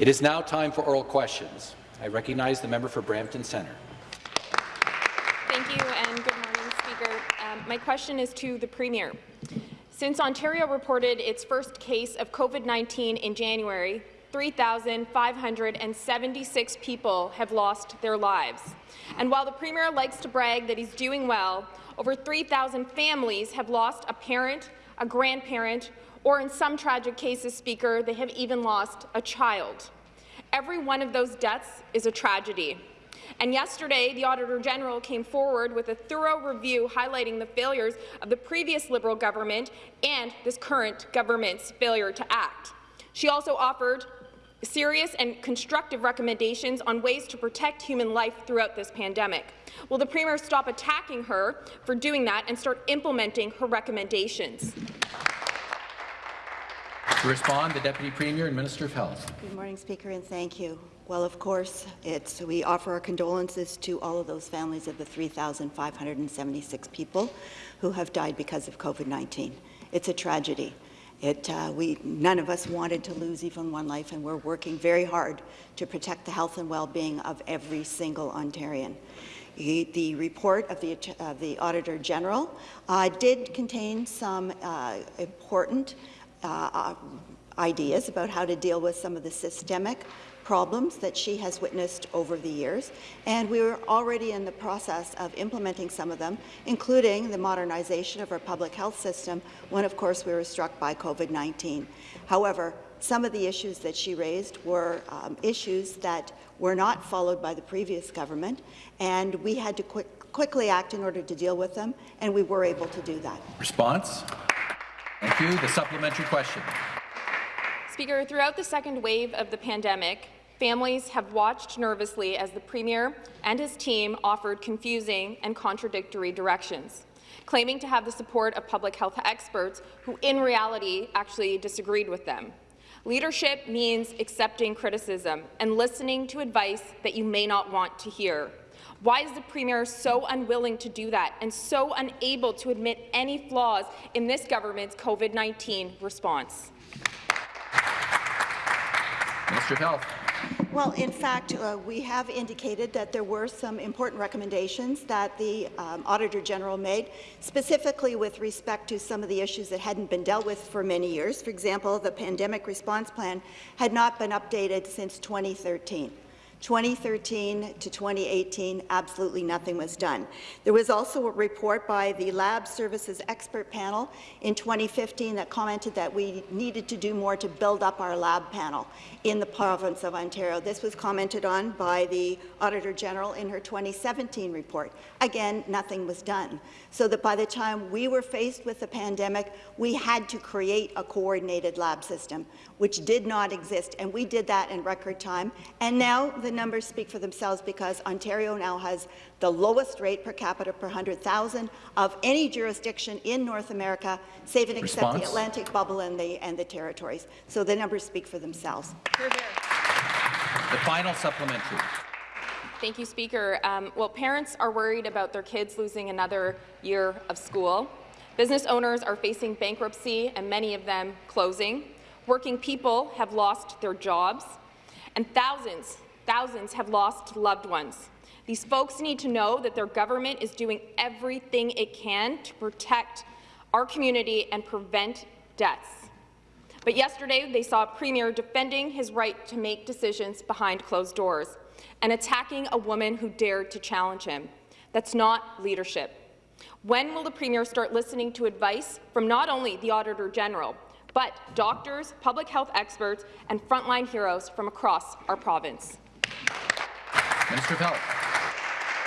It is now time for oral questions. I recognize the member for Brampton Centre. Thank you, and good morning, Speaker. Um, my question is to the Premier. Since Ontario reported its first case of COVID-19 in January, 3,576 people have lost their lives. And while the Premier likes to brag that he's doing well, over 3,000 families have lost a parent, a grandparent, or in some tragic cases, Speaker, they have even lost a child. Every one of those deaths is a tragedy. And yesterday, the Auditor General came forward with a thorough review highlighting the failures of the previous Liberal government and this current government's failure to act. She also offered serious and constructive recommendations on ways to protect human life throughout this pandemic. Will the Premier stop attacking her for doing that and start implementing her recommendations? To respond, the Deputy Premier and Minister of Health. Good morning, Speaker, and thank you. Well, of course, we offer our condolences to all of those families of the 3,576 people who have died because of COVID-19. It's a tragedy. It, uh, we, none of us wanted to lose even one life, and we're working very hard to protect the health and well-being of every single Ontarian. The report of the, uh, the Auditor General uh, did contain some uh, important uh, uh, ideas about how to deal with some of the systemic problems that she has witnessed over the years, and we were already in the process of implementing some of them, including the modernization of our public health system when, of course, we were struck by COVID-19. However, some of the issues that she raised were um, issues that were not followed by the previous government, and we had to quick, quickly act in order to deal with them, and we were able to do that. Response? Thank you. The supplementary question. Speaker, throughout the second wave of the pandemic, families have watched nervously as the Premier and his team offered confusing and contradictory directions, claiming to have the support of public health experts who in reality actually disagreed with them. Leadership means accepting criticism and listening to advice that you may not want to hear. Why is the Premier so unwilling to do that and so unable to admit any flaws in this government's COVID-19 response? Minister of Health. Well, in fact, uh, we have indicated that there were some important recommendations that the um, Auditor General made, specifically with respect to some of the issues that hadn't been dealt with for many years. For example, the pandemic response plan had not been updated since 2013. 2013 to 2018, absolutely nothing was done. There was also a report by the Lab Services Expert Panel in 2015 that commented that we needed to do more to build up our lab panel in the province of Ontario. This was commented on by the Auditor General in her 2017 report. Again, nothing was done. So that by the time we were faced with the pandemic, we had to create a coordinated lab system, which did not exist, and we did that in record time. And now the numbers speak for themselves because Ontario now has the lowest rate per capita per 100,000 of any jurisdiction in North America, save and except Response? the Atlantic bubble and the, and the territories. So the numbers speak for themselves. The final supplementary. Thank you, Speaker. Um, well, parents are worried about their kids losing another year of school. Business owners are facing bankruptcy and many of them closing. Working people have lost their jobs. And thousands, Thousands have lost loved ones. These folks need to know that their government is doing everything it can to protect our community and prevent deaths. But yesterday, they saw a Premier defending his right to make decisions behind closed doors and attacking a woman who dared to challenge him. That's not leadership. When will the Premier start listening to advice from not only the Auditor General, but doctors, public health experts, and frontline heroes from across our province? Minister of Health.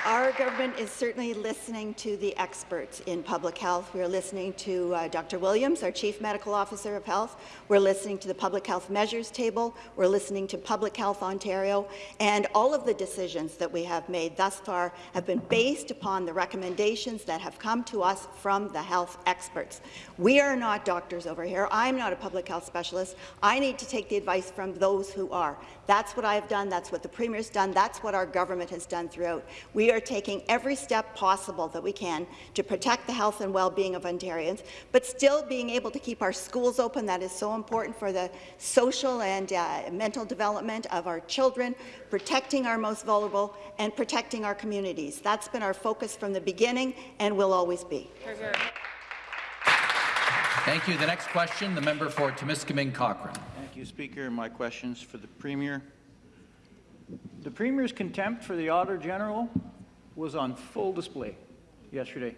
Our government is certainly listening to the experts in public health. We are listening to uh, Dr. Williams, our Chief Medical Officer of Health. We're listening to the Public Health Measures Table. We're listening to Public Health Ontario. And all of the decisions that we have made thus far have been based upon the recommendations that have come to us from the health experts. We are not doctors over here. I'm not a public health specialist. I need to take the advice from those who are. That's what I have done. That's what the Premier's done. That's what our government has done throughout. We are are taking every step possible that we can to protect the health and well-being of Ontarians, but still being able to keep our schools open. That is so important for the social and uh, mental development of our children, protecting our most vulnerable, and protecting our communities. That's been our focus from the beginning and will always be. Thank you. The next question, the member for Timiskaming Cochrane. Thank you, Speaker. My questions for the Premier. The Premier's contempt for the Auditor General was on full display yesterday.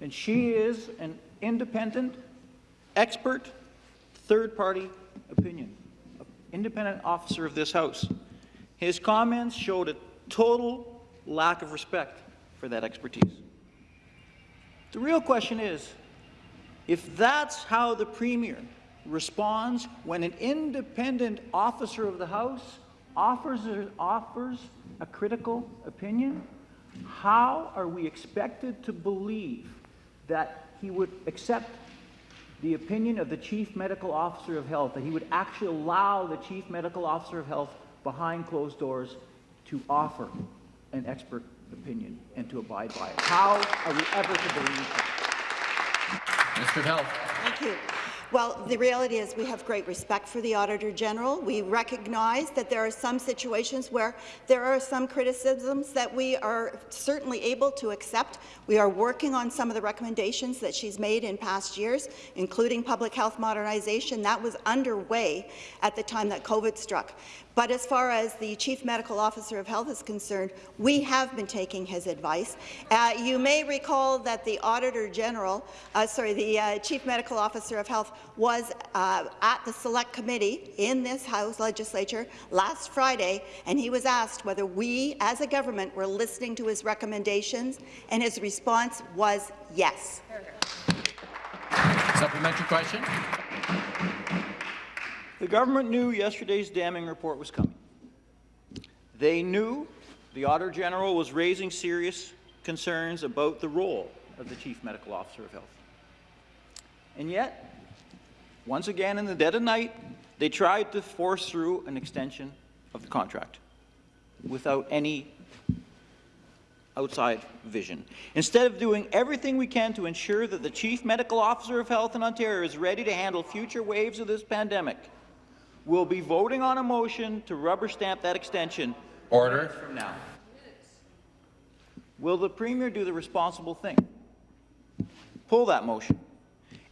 And she is an independent, expert, third-party opinion, independent officer of this House. His comments showed a total lack of respect for that expertise. The real question is, if that's how the Premier responds when an independent officer of the House offers, offers a critical opinion, how are we expected to believe that he would accept the opinion of the Chief Medical Officer of Health, that he would actually allow the Chief Medical Officer of Health behind closed doors to offer an expert opinion and to abide by it? How are we ever to believe that? Minister of Health. Thank you. Well, the reality is we have great respect for the Auditor General. We recognize that there are some situations where there are some criticisms that we are certainly able to accept. We are working on some of the recommendations that she's made in past years, including public health modernization. That was underway at the time that COVID struck. But as far as the Chief Medical Officer of Health is concerned, we have been taking his advice. Uh, you may recall that the Auditor General, uh, sorry, the uh, Chief Medical Officer of Health was uh, at the Select Committee in this House legislature last Friday, and he was asked whether we, as a government, were listening to his recommendations, and his response was yes. Supplementary question. The government knew yesterday's damning report was coming. They knew the Auditor General was raising serious concerns about the role of the Chief Medical Officer of Health. And yet, once again in the dead of night, they tried to force through an extension of the contract without any outside vision. Instead of doing everything we can to ensure that the Chief Medical Officer of Health in Ontario is ready to handle future waves of this pandemic, we'll be voting on a motion to rubber stamp that extension Order. from now. Will the Premier do the responsible thing? Pull that motion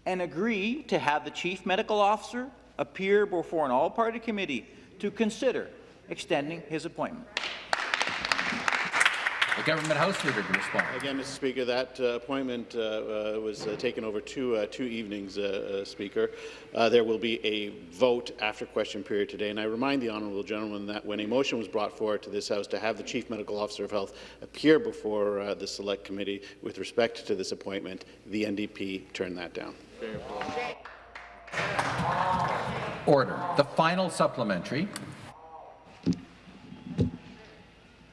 and agree to have the Chief Medical Officer appear before an all-party committee to consider extending his appointment. The Government House Leader to respond. Again, Mr. Speaker, that uh, appointment uh, uh, was uh, taken over two, uh, two evenings, uh, Speaker. there will be a vote after question period today, and I remind the honourable gentleman that when a motion was brought forward to this House to have the Chief Medical Officer of Health appear before the Select Committee with respect to this appointment, the NDP turned that down. Order. The final supplementary.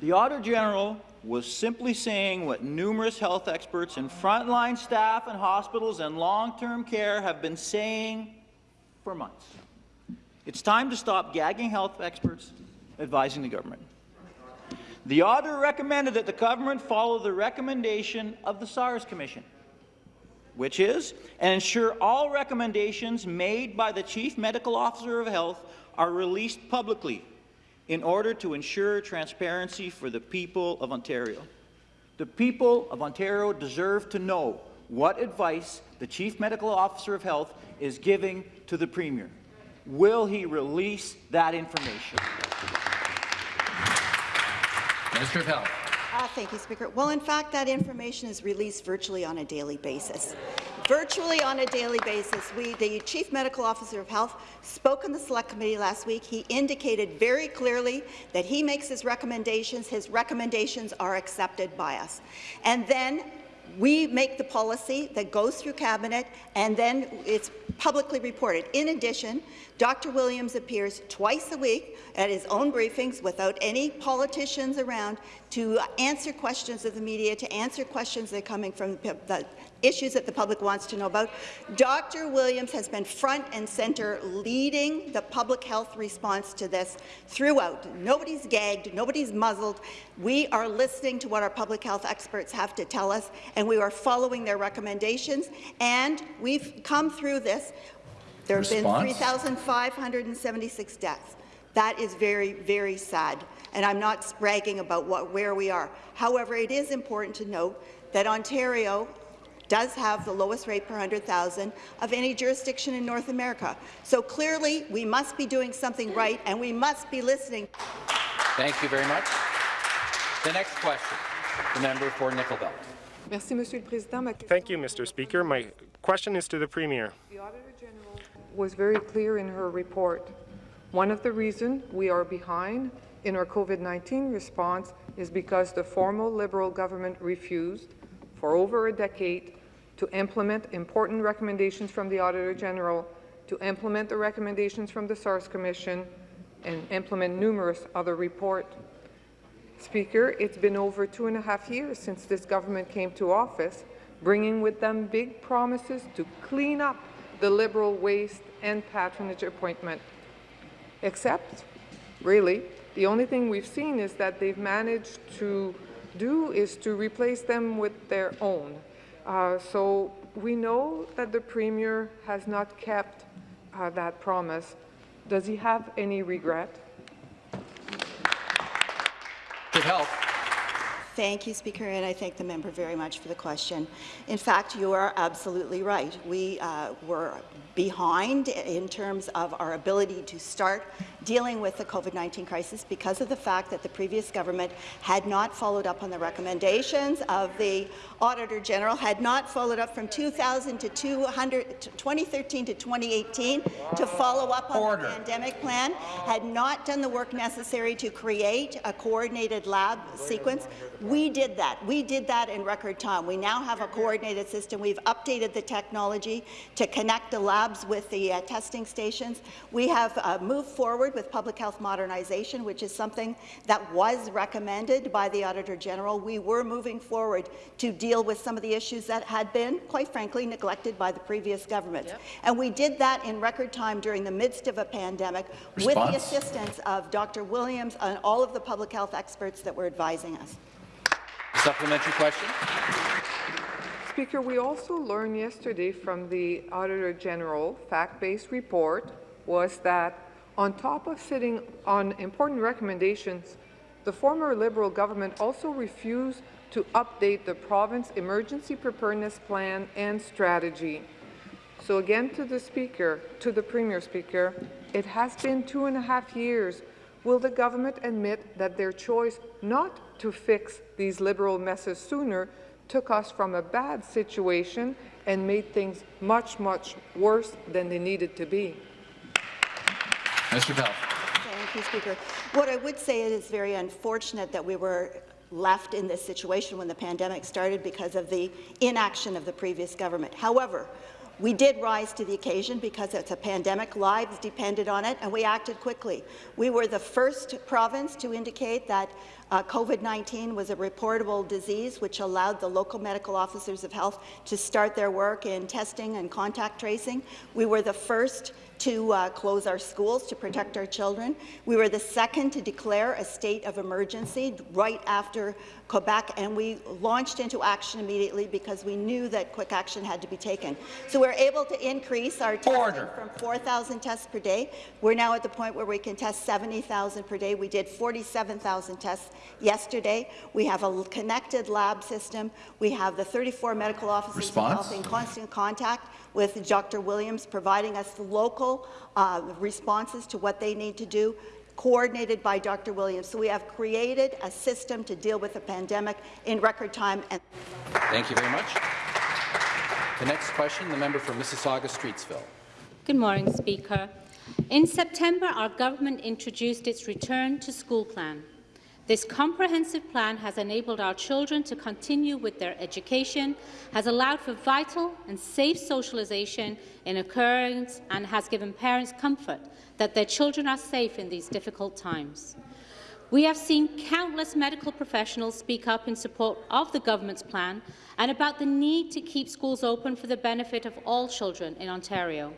The Auditor General was simply saying what numerous health experts and frontline staff in hospitals and long-term care have been saying for months. It's time to stop gagging health experts advising the government. The auditor recommended that the government follow the recommendation of the SARS Commission, which is, and ensure all recommendations made by the Chief Medical Officer of Health are released publicly in order to ensure transparency for the people of Ontario. The people of Ontario deserve to know what advice the Chief Medical Officer of Health is giving to the Premier. Will he release that information? Minister of Health. Uh, thank you, Speaker. Well, in fact, that information is released virtually on a daily basis. Virtually on a daily basis, we, the Chief Medical Officer of Health spoke in the Select Committee last week. He indicated very clearly that he makes his recommendations. His recommendations are accepted by us. And then we make the policy that goes through Cabinet, and then it's publicly reported. In addition, Dr. Williams appears twice a week at his own briefings without any politicians around to answer questions of the media, to answer questions that are coming from the, issues that the public wants to know about. Dr. Williams has been front and centre leading the public health response to this throughout. Nobody's gagged, nobody's muzzled. We are listening to what our public health experts have to tell us, and we are following their recommendations, and we've come through this. There have been 3,576 deaths. That is very, very sad, and I'm not bragging about what, where we are. However, it is important to note that Ontario does have the lowest rate per 100,000 of any jurisdiction in North America. So clearly, we must be doing something right, and we must be listening. Thank you very much. The next question, the member for Nickel Belt. Merci, Monsieur le Président. Thank you, Mr. Speaker. My question is to the Premier. The Auditor General was very clear in her report. One of the reasons we are behind in our COVID-19 response is because the former Liberal government refused, for over a decade, to implement important recommendations from the Auditor General, to implement the recommendations from the SARS Commission, and implement numerous other reports. Speaker, it's been over two and a half years since this government came to office, bringing with them big promises to clean up the Liberal waste and patronage appointment. Except, really, the only thing we've seen is that they've managed to do is to replace them with their own. Uh, so we know that the Premier has not kept uh, that promise. Does he have any regret? Good health. Thank you, Speaker, and I thank the member very much for the question. In fact, you are absolutely right. We uh, were behind in terms of our ability to start dealing with the COVID-19 crisis because of the fact that the previous government had not followed up on the recommendations of the Auditor General, had not followed up from 2000 to 200, 2013 to 2018 to follow up on Order. the pandemic plan, had not done the work necessary to create a coordinated lab sequence. We did that. We did that in record time. We now have a coordinated system. We've updated the technology to connect the labs with the uh, testing stations. We have uh, moved forward with public health modernization, which is something that was recommended by the Auditor General. We were moving forward to deal with some of the issues that had been, quite frankly, neglected by the previous government. And we did that in record time during the midst of a pandemic with the assistance of Dr. Williams and all of the public health experts that were advising us. Supplementary question. Speaker, we also learned yesterday from the Auditor General fact-based report was that on top of sitting on important recommendations, the former Liberal government also refused to update the province emergency preparedness plan and strategy. So again to the Speaker, to the Premier Speaker, it has been two and a half years. Will the government admit that their choice not to fix these Liberal messes sooner took us from a bad situation and made things much, much worse than they needed to be? Mr. Pell. Thank you, Speaker. What I would say is, it is very unfortunate that we were left in this situation when the pandemic started because of the inaction of the previous government. However, we did rise to the occasion because it's a pandemic, lives depended on it, and we acted quickly. We were the first province to indicate that uh, COVID-19 was a reportable disease, which allowed the local medical officers of health to start their work in testing and contact tracing. We were the first to uh, close our schools to protect our children. We were the second to declare a state of emergency right after Quebec, and we launched into action immediately because we knew that quick action had to be taken. So we're able to increase our testing from 4,000 tests per day. We're now at the point where we can test 70,000 per day. We did 47,000 tests yesterday. We have a connected lab system. We have the 34 medical officers Response? in constant contact with Dr. Williams, providing us the local uh, responses to what they need to do, coordinated by Dr. Williams. So we have created a system to deal with the pandemic in record time. And Thank you very much. The next question, the member for Mississauga-Streetsville. Good morning, Speaker. In September, our government introduced its Return to School plan. This comprehensive plan has enabled our children to continue with their education, has allowed for vital and safe socialization in occurrence, and has given parents comfort that their children are safe in these difficult times. We have seen countless medical professionals speak up in support of the government's plan and about the need to keep schools open for the benefit of all children in Ontario.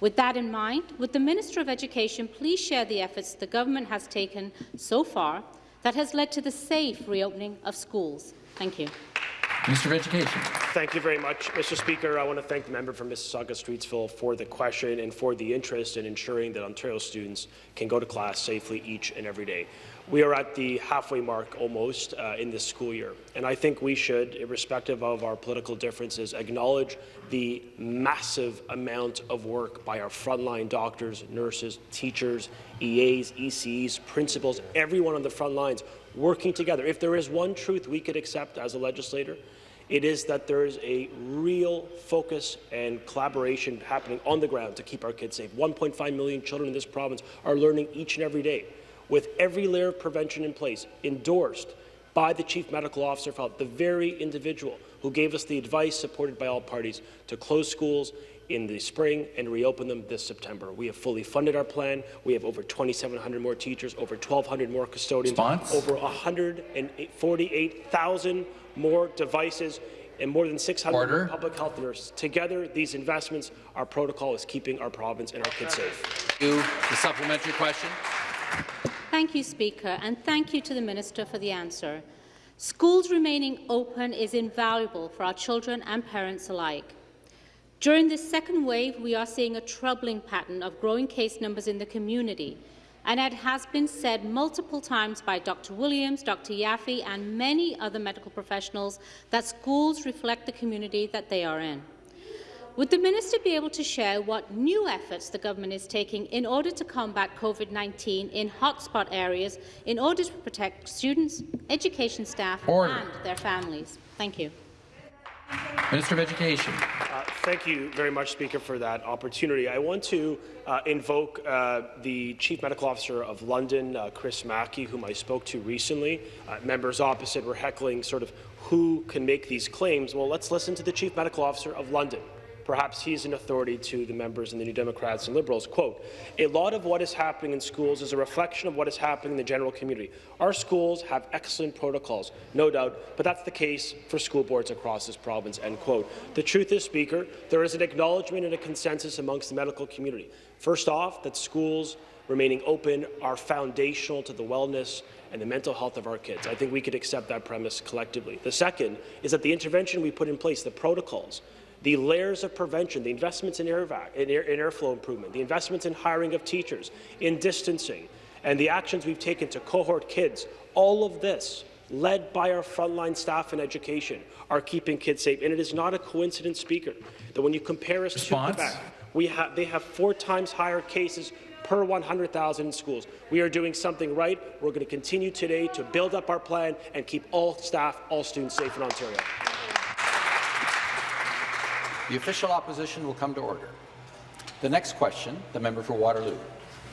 With that in mind, would the Minister of Education please share the efforts the government has taken so far that has led to the safe reopening of schools? Thank you. Minister of Education. Thank you very much, Mr. Speaker. I want to thank the member from Mississauga Streetsville for the question and for the interest in ensuring that Ontario students can go to class safely each and every day. We are at the halfway mark almost uh, in this school year, and I think we should, irrespective of our political differences, acknowledge the massive amount of work by our frontline doctors, nurses, teachers, EAs, ECs, principals, everyone on the front lines working together. If there is one truth we could accept as a legislator, it is that there is a real focus and collaboration happening on the ground to keep our kids safe. 1.5 million children in this province are learning each and every day with every layer of prevention in place, endorsed by the Chief Medical Officer of Health, the very individual who gave us the advice, supported by all parties, to close schools in the spring and reopen them this September. We have fully funded our plan. We have over 2,700 more teachers, over 1,200 more custodians, Response? over 148,000 more devices, and more than 600 Order. public health nurses. Together, these investments, our protocol is keeping our province and our kids safe. You, the supplementary question. Thank you, Speaker, and thank you to the Minister for the answer. Schools remaining open is invaluable for our children and parents alike. During this second wave, we are seeing a troubling pattern of growing case numbers in the community, and it has been said multiple times by Dr. Williams, Dr. Yaffe, and many other medical professionals that schools reflect the community that they are in. Would the minister be able to share what new efforts the government is taking in order to combat COVID-19 in hotspot areas in order to protect students, education staff Order. and their families? Thank you. Minister of Education. Uh, Thank you very much, Speaker, for that opportunity. I want to uh, invoke uh, the Chief Medical Officer of London, uh, Chris Mackie, whom I spoke to recently. Uh, members opposite were heckling sort of who can make these claims. Well, let's listen to the Chief Medical Officer of London. Perhaps he's an authority to the members and the New Democrats and Liberals. Quote, a lot of what is happening in schools is a reflection of what is happening in the general community. Our schools have excellent protocols, no doubt, but that's the case for school boards across this province, end quote. The truth is, Speaker, there is an acknowledgement and a consensus amongst the medical community. First off, that schools remaining open are foundational to the wellness and the mental health of our kids. I think we could accept that premise collectively. The second is that the intervention we put in place, the protocols, the layers of prevention, the investments in, air in, air, in airflow improvement, the investments in hiring of teachers, in distancing, and the actions we've taken to cohort kids, all of this, led by our frontline staff in education, are keeping kids safe. And it is not a coincidence, Speaker, that when you compare us Response? to Quebec, we ha they have four times higher cases per 100,000 in schools. We are doing something right. We're going to continue today to build up our plan and keep all staff, all students safe in Ontario. The official opposition will come to order. The next question, the member for Waterloo.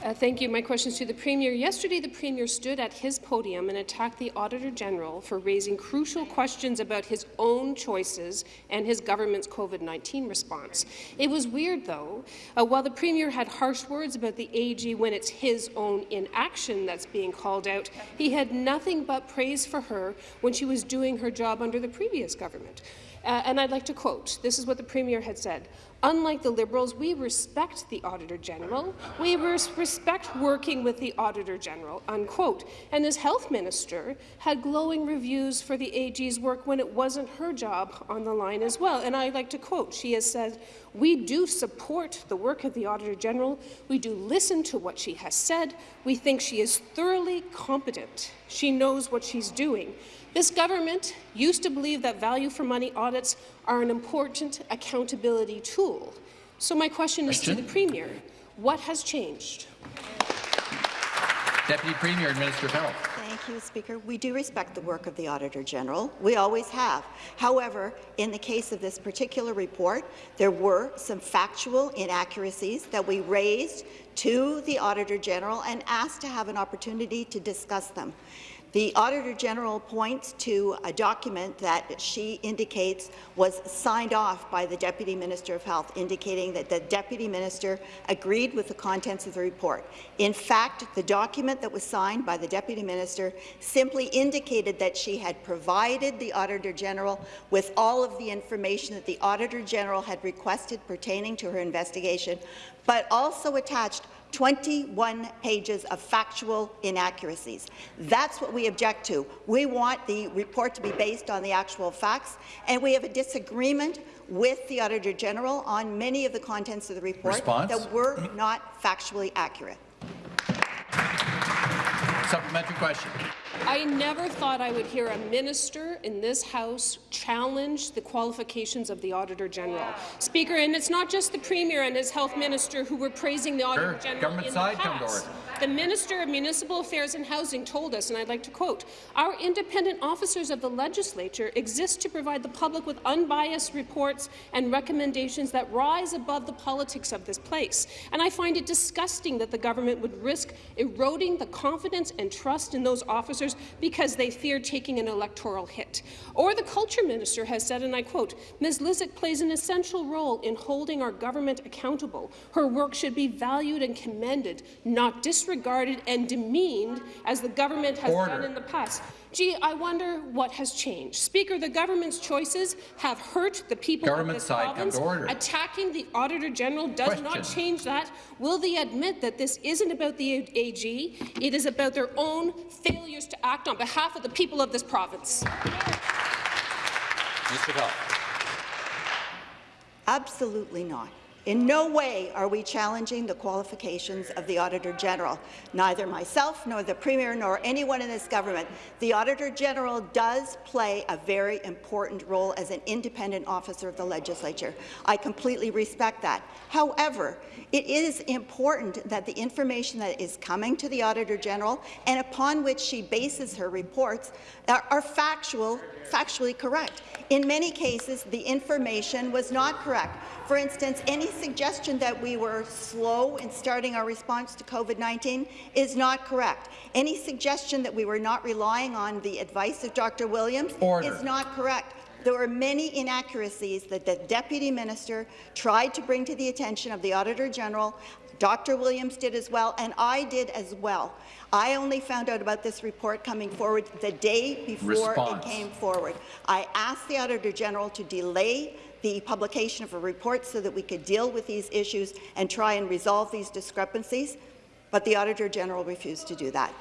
Uh, thank you. My question is to the Premier. Yesterday, the Premier stood at his podium and attacked the Auditor General for raising crucial questions about his own choices and his government's COVID-19 response. It was weird, though. Uh, while the Premier had harsh words about the AG when it's his own inaction that's being called out, he had nothing but praise for her when she was doing her job under the previous government. Uh, and I'd like to quote, this is what the Premier had said, Unlike the Liberals, we respect the Auditor General. We respect working with the Auditor General, unquote. And as Health Minister, had glowing reviews for the AG's work when it wasn't her job on the line as well. And I'd like to quote, she has said, we do support the work of the Auditor General. We do listen to what she has said. We think she is thoroughly competent. She knows what she's doing. This government used to believe that value for money audits are an important accountability tool. So my question, question? is to the Premier. What has changed? Deputy Premier and Minister of Health. Thank you, Speaker. We do respect the work of the Auditor General. We always have. However, in the case of this particular report, there were some factual inaccuracies that we raised to the Auditor General and asked to have an opportunity to discuss them. The Auditor General points to a document that she indicates was signed off by the Deputy Minister of Health, indicating that the Deputy Minister agreed with the contents of the report. In fact, the document that was signed by the Deputy Minister simply indicated that she had provided the Auditor General with all of the information that the Auditor General had requested pertaining to her investigation, but also attached 21 pages of factual inaccuracies. That's what we object to. We want the report to be based on the actual facts, and we have a disagreement with the Auditor General on many of the contents of the report Response? that were not factually accurate. Supplementary question. I never thought I would hear a minister in this House challenge the qualifications of the Auditor General. Speaker, and it's not just the Premier and his Health Minister who were praising the Auditor Sure. General Government in side, the come to past. order. The Minister of Municipal Affairs and Housing told us, and I'd like to quote, our independent officers of the legislature exist to provide the public with unbiased reports and recommendations that rise above the politics of this place. And I find it disgusting that the government would risk eroding the confidence and trust in those officers because they fear taking an electoral hit. Or the Culture Minister has said, and I quote, Ms. Lysyk plays an essential role in holding our government accountable. Her work should be valued and commended, not disregarded and demeaned as the government has Order. done in the past. Gee, I wonder what has changed. Speaker, the government's choices have hurt the people Government of this side, province. order. Attacking the Auditor General does not change that. Will they admit that this isn't about the AG? It is about their own failures to act on behalf of the people of this province. Mr. Health. Absolutely not. In no way are we challenging the qualifications of the Auditor General. Neither myself, nor the Premier, nor anyone in this government. The Auditor General does play a very important role as an independent officer of the legislature. I completely respect that. However, it is important that the information that is coming to the Auditor General and upon which she bases her reports are, are factual, factually correct. In many cases, the information was not correct. For instance, any suggestion that we were slow in starting our response to COVID-19 is not correct. Any suggestion that we were not relying on the advice of Dr. Williams Order. is not correct. There were many inaccuracies that the Deputy Minister tried to bring to the attention of the Auditor General. Dr. Williams did as well, and I did as well. I only found out about this report coming forward the day before Response. it came forward. I asked the Auditor General to delay the publication of a report so that we could deal with these issues and try and resolve these discrepancies, but the Auditor General refused to do that.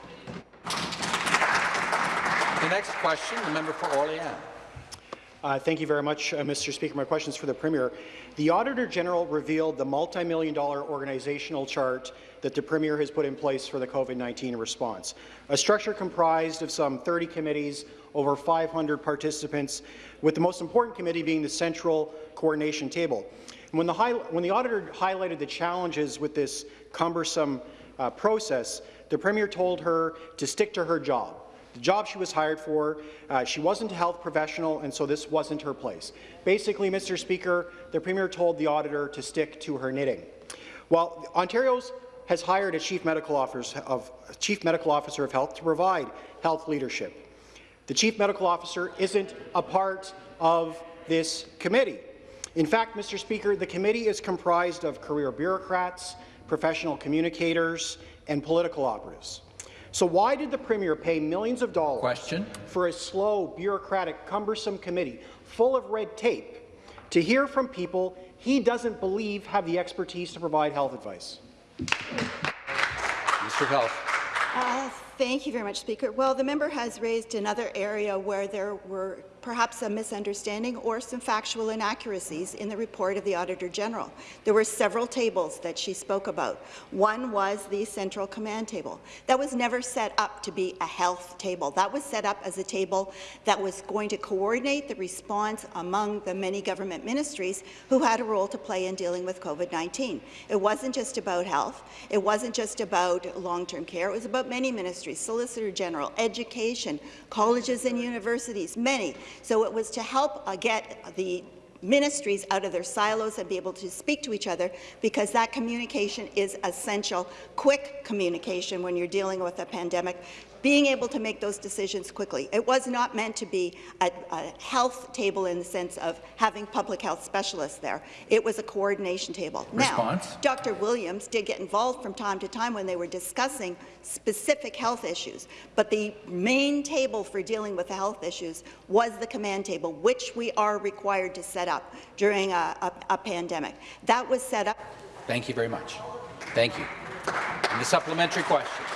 The next question, the member for Orleans. Uh, thank you very much, uh, Mr. Speaker. My question is for the Premier. The Auditor General revealed the multi-million dollar organizational chart that the Premier has put in place for the COVID-19 response, a structure comprised of some 30 committees, over 500 participants, with the most important committee being the Central Coordination Table. When, the when the Auditor highlighted the challenges with this cumbersome uh, process, the Premier told her to stick to her job. The job she was hired for, uh, she wasn't a health professional, and so this wasn't her place. Basically, Mr. Speaker, the Premier told the auditor to stick to her knitting. While Ontario's has hired a chief medical officer of chief medical officer of health to provide health leadership. The chief medical officer isn't a part of this committee. In fact, Mr. Speaker, the committee is comprised of career bureaucrats, professional communicators, and political operatives. So why did the Premier pay millions of dollars Question. for a slow, bureaucratic, cumbersome committee full of red tape to hear from people he doesn't believe have the expertise to provide health advice? Mr. Health. Uh, thank you very much, Speaker. Well, the member has raised another area where there were perhaps a misunderstanding or some factual inaccuracies in the report of the Auditor General. There were several tables that she spoke about. One was the Central Command Table. That was never set up to be a health table. That was set up as a table that was going to coordinate the response among the many government ministries who had a role to play in dealing with COVID-19. It wasn't just about health. It wasn't just about long-term care. It was about many ministries, Solicitor General, education, colleges and universities, many. So it was to help uh, get the ministries out of their silos and be able to speak to each other because that communication is essential. Quick communication when you're dealing with a pandemic being able to make those decisions quickly. It was not meant to be a, a, health table in the sense of having public health specialists there. It was a coordination table. Response? Now, Dr. Williams did get involved from time to time when they were discussing specific health issues, but the main table for dealing with the health issues was the command table, which we are required to set up during a, a, a pandemic. That was set up. Thank you very much. Thank you. And the supplementary question.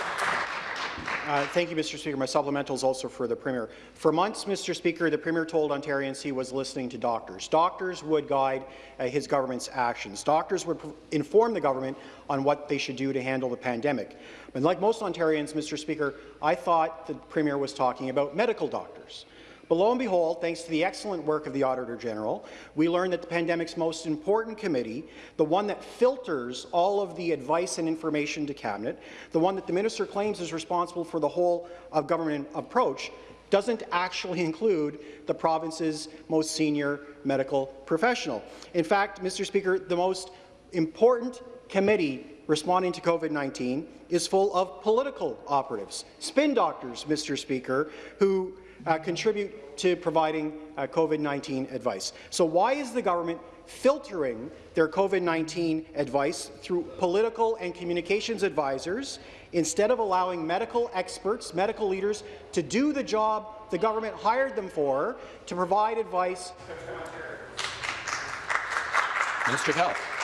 Uh, thank you, Mr. Speaker. My supplemental is also for the Premier. For months, Mr. Speaker, the Premier told Ontarians he was listening to doctors. Doctors would guide uh, his government's actions. Doctors would inform the government on what they should do to handle the pandemic. But like most Ontarians, Mr. Speaker, I thought the Premier was talking about medical doctors. But lo and behold, thanks to the excellent work of the Auditor General, we learned that the pandemic's most important committee, the one that filters all of the advice and information to Cabinet, the one that the Minister claims is responsible for the whole of government approach, doesn't actually include the province's most senior medical professional. In fact, Mr. Speaker, the most important committee responding to COVID-19 is full of political operatives, spin doctors, Mr. Speaker, who uh, contribute to providing uh, COVID-19 advice. So why is the government filtering their COVID-19 advice through political and communications advisors instead of allowing medical experts, medical leaders, to do the job the government hired them for, to provide advice? Minister of Health.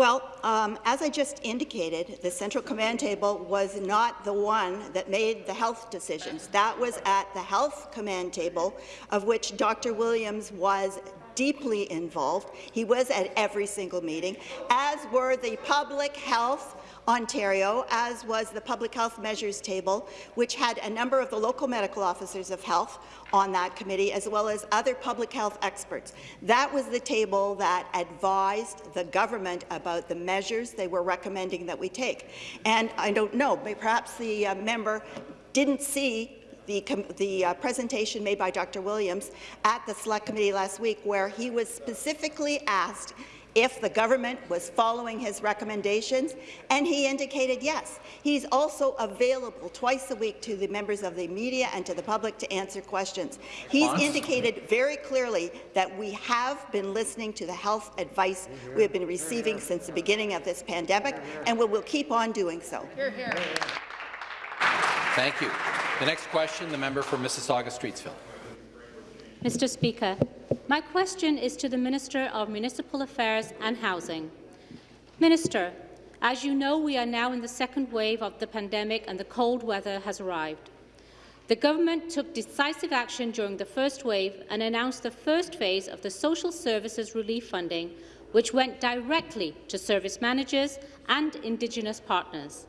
Well, um, as I just indicated, the Central Command Table was not the one that made the health decisions. That was at the Health Command Table, of which Dr. Williams was deeply involved. He was at every single meeting, as were the public health Ontario, as was the Public Health Measures Table, which had a number of the local medical officers of health on that committee, as well as other public health experts. That was the table that advised the government about the measures they were recommending that we take. And I don't know, perhaps the uh, member didn't see the, the uh, presentation made by Dr. Williams at the Select Committee last week, where he was specifically asked if the government was following his recommendations, and he indicated yes. He's also available twice a week to the members of the media and to the public to answer questions. He's indicated very clearly that we have been listening to the health advice we have been receiving since the beginning of this pandemic, and we will keep on doing so. Thank you. The next question, the member for Mississauga-Streetsville. Mr. Speaker, my question is to the Minister of Municipal Affairs and Housing. Minister, as you know, we are now in the second wave of the pandemic and the cold weather has arrived. The government took decisive action during the first wave and announced the first phase of the Social Services Relief Funding, which went directly to service managers and Indigenous partners.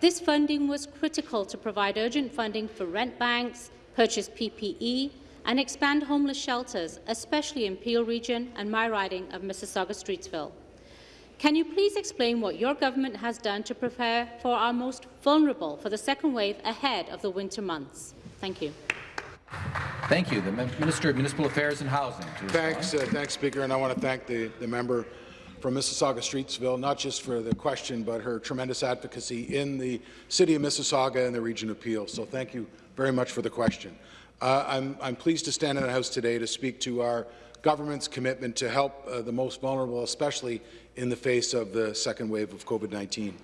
This funding was critical to provide urgent funding for rent banks, purchase PPE, and expand homeless shelters, especially in Peel Region and my riding of Mississauga-Streetsville. Can you please explain what your government has done to prepare for our most vulnerable for the second wave ahead of the winter months? Thank you. Thank you. The Minister of Municipal Affairs and Housing. Thanks, uh, thanks, Speaker, and I want to thank the, the member from Mississauga-Streetsville, not just for the question, but her tremendous advocacy in the city of Mississauga and the region of Peel. So thank you very much for the question. Uh, I'm, I'm, pleased to stand in the House today to speak to our government's commitment to help uh, the most vulnerable, especially in the face of the second wave of COVID-19.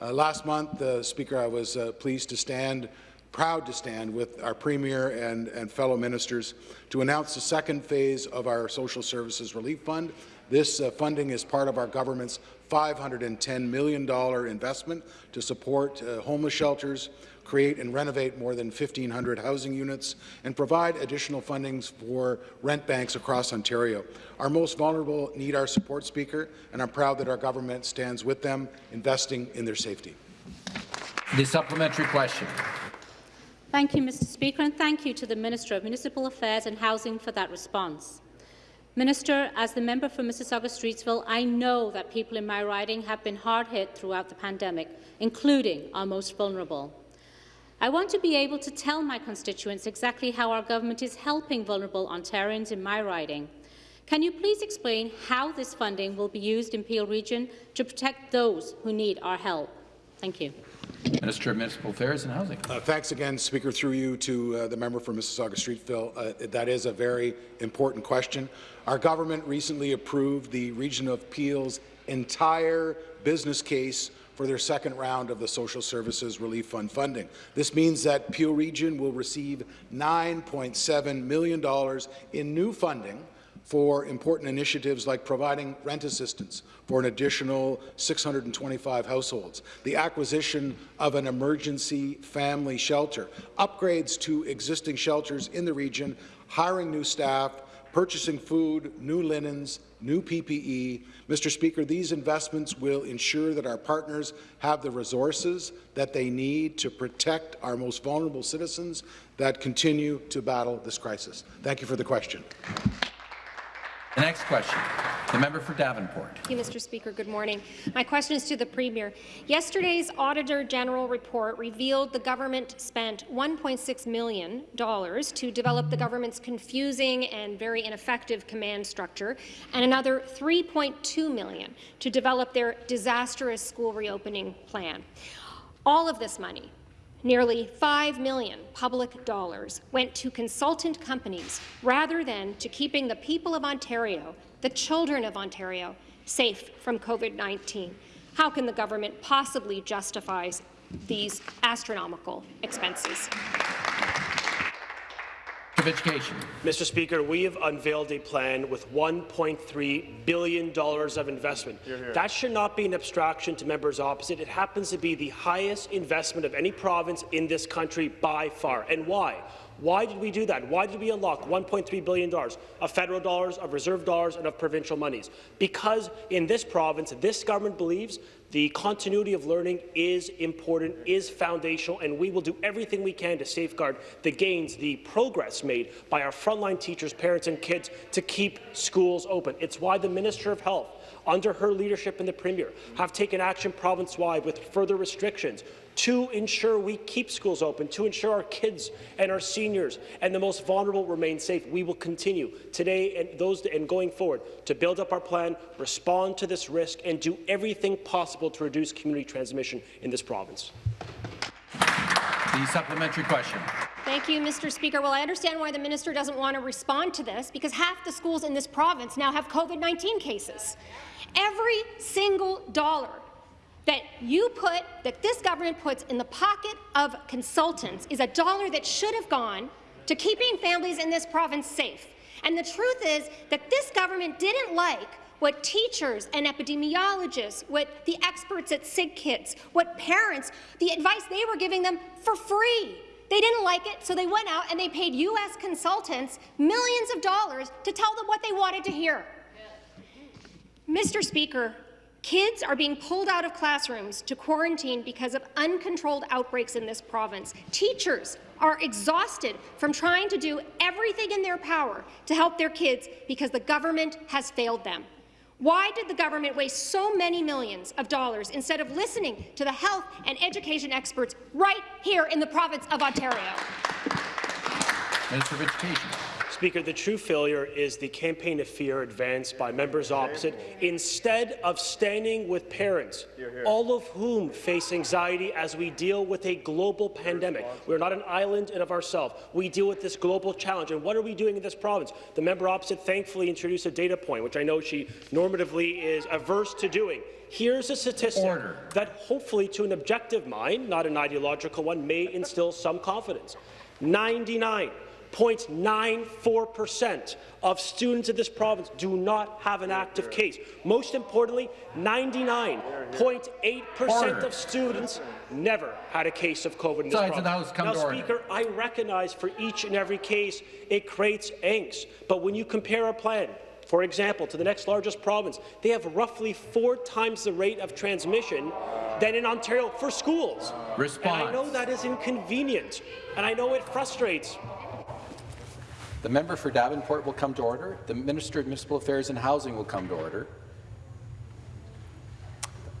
Uh, last month, uh, Speaker, I was uh, pleased to stand, proud to stand with our Premier and, and fellow ministers to announce the second phase of our Social Services Relief Fund. This uh, funding is part of our government's $510 million investment to support uh, homeless shelters, create and renovate more than 1,500 housing units, and provide additional fundings for rent banks across Ontario. Our most vulnerable need our support, Speaker, and I'm proud that our government stands with them, investing in their safety. The supplementary question. Thank you, Mr Speaker, and thank you to the Minister of Municipal Affairs and Housing for that response. Minister, as the member for Mississauga-Streetsville, I know that people in my riding have been hard hit throughout the pandemic, including our most vulnerable. I want to be able to tell my constituents exactly how our government is helping vulnerable Ontarians in my riding. Can you please explain how this funding will be used in Peel Region to protect those who need our help? Thank you. Minister of Municipal Affairs and Housing. Uh, thanks again, Speaker, through you to uh, the member for Mississauga Streetville. Uh, that is a very important question. Our government recently approved the region of Peel's entire business case for their second round of the Social Services Relief Fund funding. This means that Peel Region will receive $9.7 million in new funding for important initiatives like providing rent assistance for an additional 625 households, the acquisition of an emergency family shelter, upgrades to existing shelters in the region, hiring new staff, purchasing food, new linens, new PPE. Mr. Speaker, these investments will ensure that our partners have the resources that they need to protect our most vulnerable citizens that continue to battle this crisis. Thank you for the question. The next question, the member for Davenport. Thank you, Mr. Speaker. Good morning. My question is to the Premier. Yesterday's Auditor General report revealed the government spent $1.6 million to develop the government's confusing and very ineffective command structure, and another 3.2 million to develop their disastrous school reopening plan. All of this money Nearly 5 million public dollars went to consultant companies rather than to keeping the people of Ontario, the children of Ontario, safe from COVID-19. How can the government possibly justify these astronomical expenses? Of Education. Mr. Speaker, we have unveiled a plan with $1.3 billion of investment. Here, here. That should not be an abstraction to members opposite. It happens to be the highest investment of any province in this country by far. And why? Why did we do that? Why did we unlock $1.3 billion of federal dollars, of reserve dollars, and of provincial monies? Because in this province, this government believes the continuity of learning is important, is foundational, and we will do everything we can to safeguard the gains, the progress made by our frontline teachers, parents, and kids to keep schools open. It's why the Minister of Health, under her leadership and the Premier, have taken action province-wide with further restrictions to ensure we keep schools open, to ensure our kids and our seniors and the most vulnerable remain safe. We will continue today and those and going forward to build up our plan, respond to this risk, and do everything possible to reduce community transmission in this province. The supplementary question. Thank you, Mr. Speaker. Well, I understand why the minister doesn't want to respond to this, because half the schools in this province now have COVID-19 cases. Every single dollar that you put, that this government puts in the pocket of consultants is a dollar that should have gone to keeping families in this province safe. And the truth is that this government didn't like what teachers and epidemiologists, what the experts at SickKids, what parents, the advice they were giving them for free. They didn't like it, so they went out and they paid U.S. consultants millions of dollars to tell them what they wanted to hear. Mr. Speaker, Kids are being pulled out of classrooms to quarantine because of uncontrolled outbreaks in this province. Teachers are exhausted from trying to do everything in their power to help their kids because the government has failed them. Why did the government waste so many millions of dollars instead of listening to the health and education experts right here in the province of Ontario? Minister of Education. Speaker, the true failure is the campaign of fear advanced by members opposite instead of standing with parents, all of whom face anxiety as we deal with a global pandemic. We're not an island in of ourselves. We deal with this global challenge. And what are we doing in this province? The member opposite thankfully introduced a data point, which I know she normatively is averse to doing. Here's a statistic Order. that hopefully to an objective mind, not an ideological one, may instill some confidence. 99 0.94% of students in this province do not have an active case. Most importantly, 99.8% of students never had a case of COVID in this Sides province. now, Speaker, I recognize for each and every case it creates angst, but when you compare a plan for example, to the next largest province, they have roughly four times the rate of transmission than in Ontario for schools. Response. And I know that is inconvenient, and I know it frustrates the member for Davenport will come to order. The Minister of Municipal Affairs and Housing will come to order.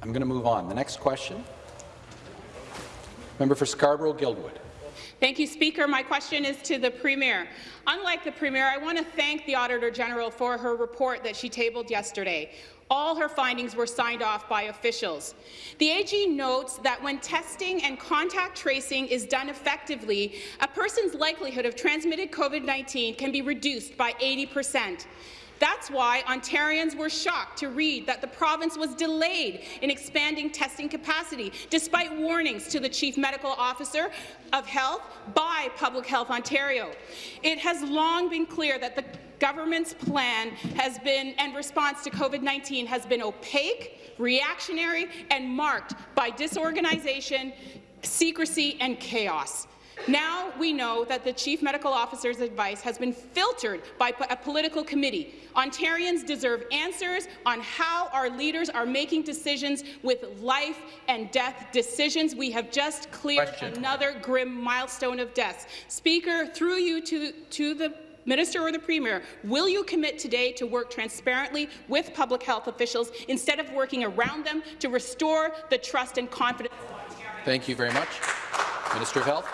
I'm going to move on. The next question. Member for Scarborough-Guildwood. Thank you, Speaker. My question is to the Premier. Unlike the Premier, I want to thank the Auditor General for her report that she tabled yesterday. All her findings were signed off by officials. The AG notes that when testing and contact tracing is done effectively, a person's likelihood of transmitted COVID-19 can be reduced by 80 percent. That's why Ontarians were shocked to read that the province was delayed in expanding testing capacity, despite warnings to the Chief Medical Officer of Health by Public Health Ontario. It has long been clear that the government's plan has been and response to COVID-19 has been opaque, reactionary, and marked by disorganization, secrecy, and chaos. Now we know that the Chief Medical Officer's advice has been filtered by a political committee. Ontarians deserve answers on how our leaders are making decisions with life and death decisions. We have just cleared Question. another grim milestone of deaths. Speaker, through you to, to the Minister or the Premier, will you commit today to work transparently with public health officials instead of working around them to restore the trust and confidence? Thank you very much. Minister of Health.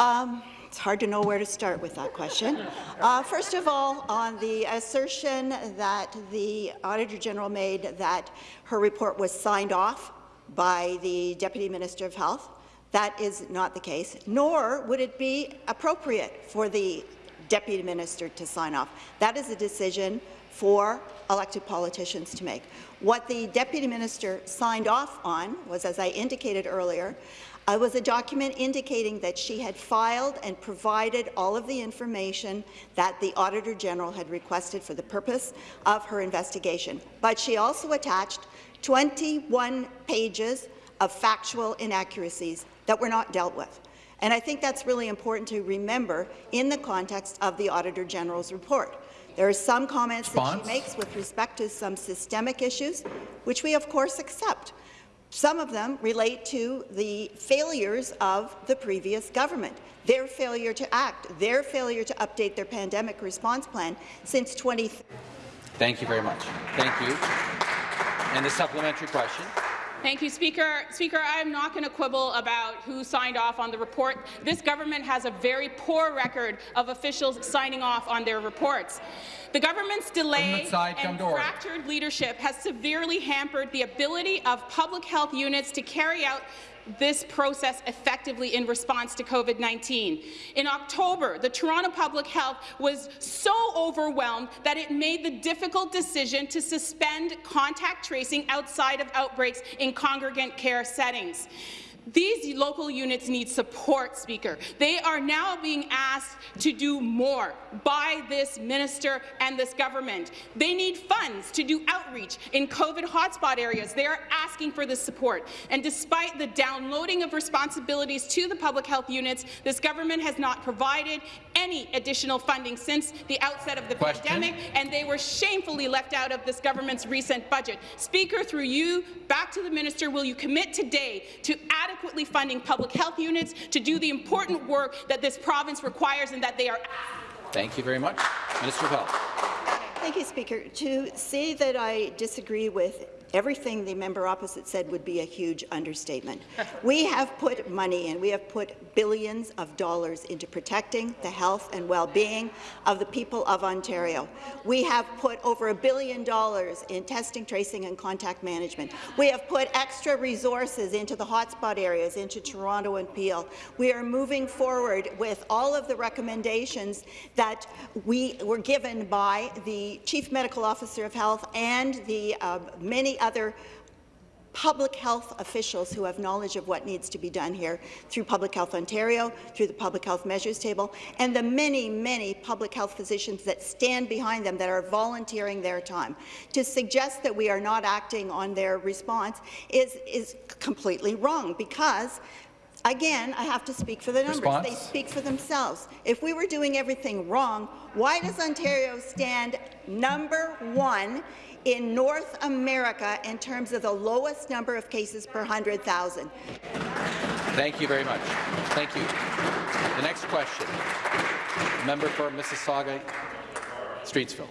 Um, it's hard to know where to start with that question. Uh, first of all, on the assertion that the Auditor General made that her report was signed off by the Deputy Minister of Health, that is not the case, nor would it be appropriate for the Deputy Minister to sign off. That is a decision for elected politicians to make. What the Deputy Minister signed off on was, as I indicated earlier, uh, was a document indicating that she had filed and provided all of the information that the Auditor General had requested for the purpose of her investigation. But she also attached 21 pages of factual inaccuracies that were not dealt with. And I think that's really important to remember in the context of the Auditor General's report. There are some comments Response? that she makes with respect to some systemic issues, which we of course accept. Some of them relate to the failures of the previous government, their failure to act, their failure to update their pandemic response plan since 20. Thank you very much. Thank you. And the supplementary question. Thank you, Speaker. Speaker, I'm not going to quibble about who signed off on the report. This government has a very poor record of officials signing off on their reports. The government's delay side, and fractured leadership has severely hampered the ability of public health units to carry out this process effectively in response to COVID-19. In October, the Toronto Public Health was so overwhelmed that it made the difficult decision to suspend contact tracing outside of outbreaks in congregate care settings. These local units need support, Speaker. They are now being asked to do more by this minister and this government. They need funds to do outreach in COVID hotspot areas. They are asking for this support. And despite the downloading of responsibilities to the public health units, this government has not provided any additional funding since the outset of the Question. pandemic, and they were shamefully left out of this government's recent budget. Speaker, through you, back to the minister, will you commit today to adequate adequately funding public health units to do the important work that this province requires and that they are Thank you very much. Minister of Health. Thank you, Speaker. To say that I disagree with everything the member opposite said would be a huge understatement. we have put money and we have put billions of dollars into protecting the health and well-being of the people of Ontario. We have put over a billion dollars in testing, tracing and contact management. We have put extra resources into the hotspot areas, into Toronto and Peel. We are moving forward with all of the recommendations that we were given by the Chief Medical Officer of Health and the uh, many other public health officials who have knowledge of what needs to be done here through Public Health Ontario, through the Public Health Measures Table, and the many, many public health physicians that stand behind them that are volunteering their time. To suggest that we are not acting on their response is, is completely wrong because Again, I have to speak for the numbers. Response? They speak for themselves. If we were doing everything wrong, why does Ontario stand number one in North America in terms of the lowest number of cases per 100,000. Thank you very much. Thank you. The next question, member for Mississauga, Streetsville.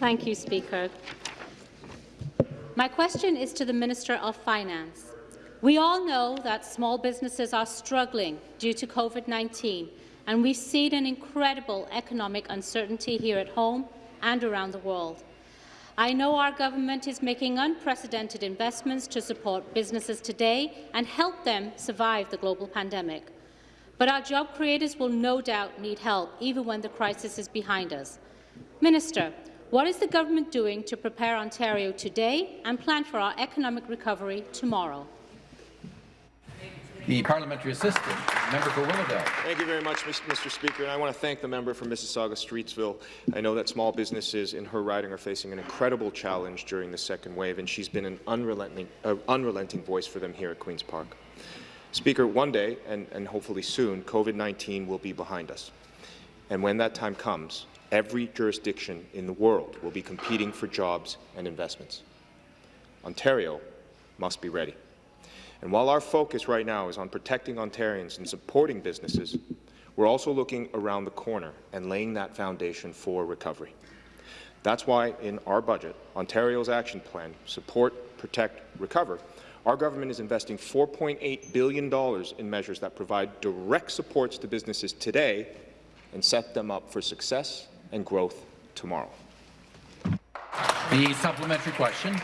Thank you, Speaker. My question is to the Minister of Finance. We all know that small businesses are struggling due to COVID-19, and we've seen an incredible economic uncertainty here at home and around the world. I know our government is making unprecedented investments to support businesses today and help them survive the global pandemic. But our job creators will no doubt need help even when the crisis is behind us. Minister, what is the government doing to prepare Ontario today and plan for our economic recovery tomorrow? The parliamentary assistant, member for Willowdale. Thank you very much, Mr. Speaker, and I want to thank the member for Mississauga-Streetsville. I know that small businesses in her riding are facing an incredible challenge during the second wave, and she's been an unrelenting, uh, unrelenting voice for them here at Queen's Park. Speaker, one day, and, and hopefully soon, COVID-19 will be behind us. And when that time comes, every jurisdiction in the world will be competing for jobs and investments. Ontario must be ready. And while our focus right now is on protecting Ontarians and supporting businesses, we're also looking around the corner and laying that foundation for recovery. That's why in our budget, Ontario's action plan, Support, Protect, Recover, our government is investing $4.8 billion in measures that provide direct supports to businesses today and set them up for success and growth tomorrow. The supplementary question.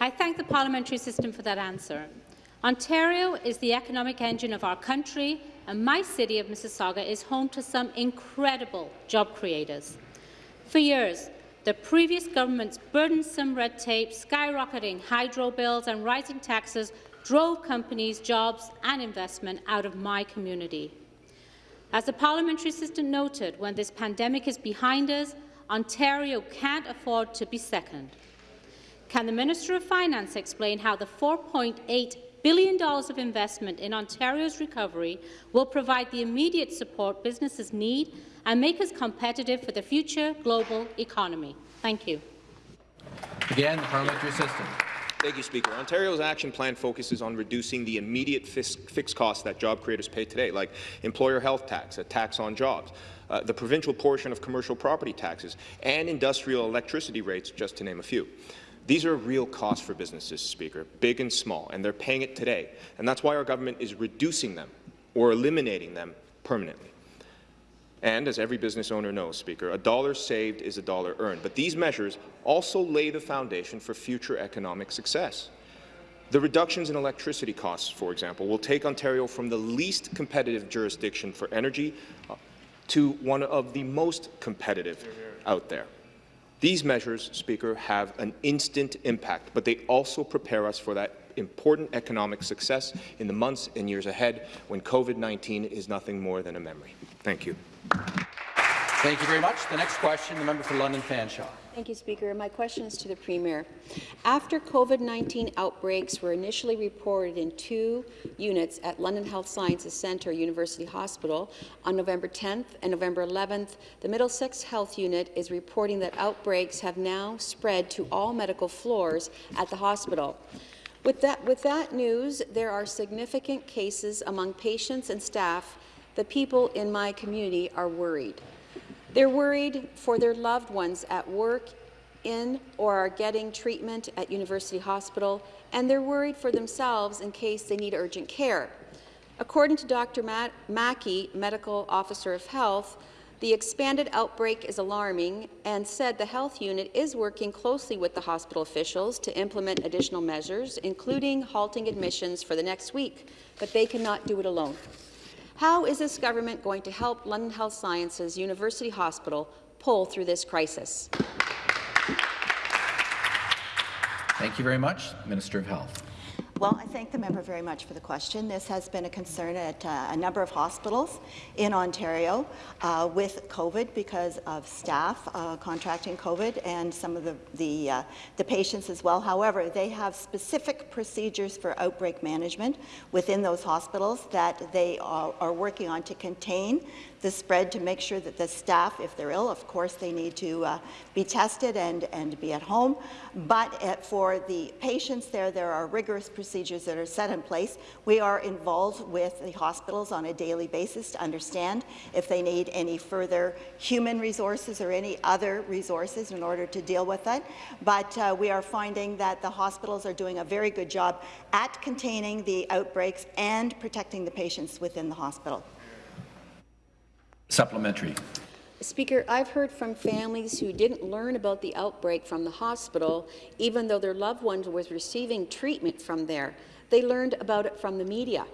I thank the parliamentary system for that answer. Ontario is the economic engine of our country, and my city of Mississauga is home to some incredible job creators. For years, the previous government's burdensome red tape, skyrocketing hydro bills and rising taxes drove companies, jobs and investment out of my community. As the parliamentary assistant noted, when this pandemic is behind us, Ontario can't afford to be second. Can the Minister of Finance explain how the $4.8 billion of investment in Ontario's recovery will provide the immediate support businesses need and make us competitive for the future global economy. Thank you. Again, the parliamentary system. Thank you, Speaker. Ontario's action plan focuses on reducing the immediate fixed costs that job creators pay today, like employer health tax, a tax on jobs, uh, the provincial portion of commercial property taxes, and industrial electricity rates, just to name a few. These are real costs for businesses, Speaker, big and small, and they're paying it today. And that's why our government is reducing them or eliminating them permanently. And as every business owner knows, Speaker, a dollar saved is a dollar earned. But these measures also lay the foundation for future economic success. The reductions in electricity costs, for example, will take Ontario from the least competitive jurisdiction for energy uh, to one of the most competitive out there. These measures, Speaker, have an instant impact, but they also prepare us for that important economic success in the months and years ahead when COVID-19 is nothing more than a memory. Thank you. Thank you very much. The next question, the member for London Fanshawe. Thank you, Speaker. My question is to the Premier. After COVID-19 outbreaks were initially reported in two units at London Health Sciences Centre University Hospital on November 10th and November 11th, the Middlesex Health Unit is reporting that outbreaks have now spread to all medical floors at the hospital. With that, with that news, there are significant cases among patients and staff. The people in my community are worried. They're worried for their loved ones at work, in or are getting treatment at University Hospital, and they're worried for themselves in case they need urgent care. According to Dr. Matt Mackie, Medical Officer of Health, the expanded outbreak is alarming and said the health unit is working closely with the hospital officials to implement additional measures, including halting admissions for the next week, but they cannot do it alone. How is this government going to help London Health Sciences University Hospital pull through this crisis? Thank you very much. Minister of Health. Well, I thank the member very much for the question. This has been a concern at uh, a number of hospitals in Ontario uh, with COVID because of staff uh, contracting COVID and some of the, the, uh, the, patients as well. However, they have specific procedures for outbreak management within those hospitals that they are, are working on to contain the spread to make sure that the staff, if they're ill, of course, they need to uh, be tested and, and be at home. But uh, for the patients there, there are rigorous procedures procedures that are set in place. We are involved with the hospitals on a daily basis to understand if they need any further human resources or any other resources in order to deal with it. But uh, we are finding that the hospitals are doing a very good job at containing the outbreaks and protecting the patients within the hospital. Supplementary. Speaker, I've heard from families who didn't learn about the outbreak from the hospital, even though their loved one was receiving treatment from there. They learned about it from the media.